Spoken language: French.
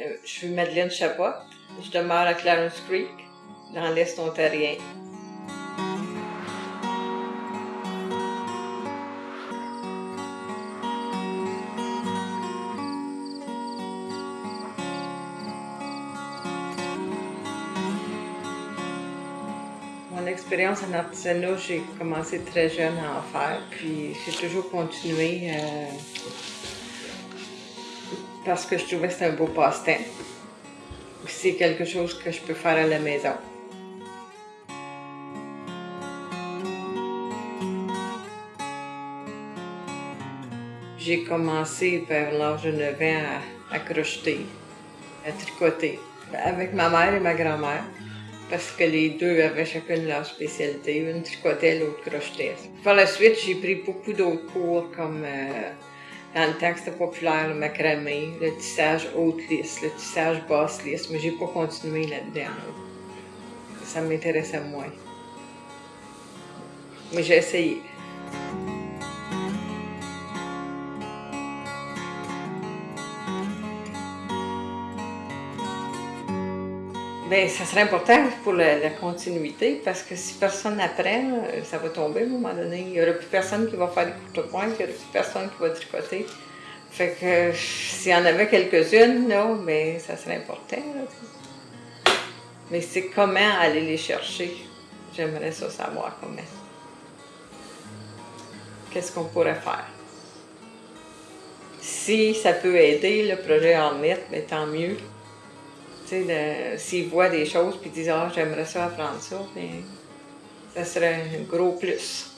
Euh, je suis Madeleine Chabot. Je demeure à Clarence Creek, dans l'Est ontarien. Mon expérience en artisanat, j'ai commencé très jeune à en faire, puis j'ai toujours continué euh, parce que je trouvais que c'était un beau passe-temps. C'est quelque chose que je peux faire à la maison. J'ai commencé vers l'âge de 9 ans à, crocheter, à tricoter, avec ma mère et ma grand-mère parce que les deux avaient chacune leur spécialité. Une tricotait, l'autre crochetait. Par la suite, j'ai pris beaucoup d'autres cours comme euh, dans le temps populaire, le macramé, le tissage haute lisse, le tissage basse lisse, mais j'ai pas continué là-dedans. Ça m'intéressait moins. Mais j'ai essayé. Bien, ça serait important pour la, continuité parce que si personne n'apprend, euh, ça va tomber à un moment donné. Il n'y aura plus personne qui va faire des courte-points, il n'y aura plus personne qui va tricoter. Fait que s'il y en avait quelques-unes, là, mais ça serait important. Mais c'est comment aller les chercher? J'aimerais ça savoir comment. Qu'est-ce qu'on pourrait faire? Si ça peut aider le projet en mettre, mais tant mieux. S'ils voient des choses puis disent Ah, j'aimerais ça apprendre ça, bien, ça serait un gros plus.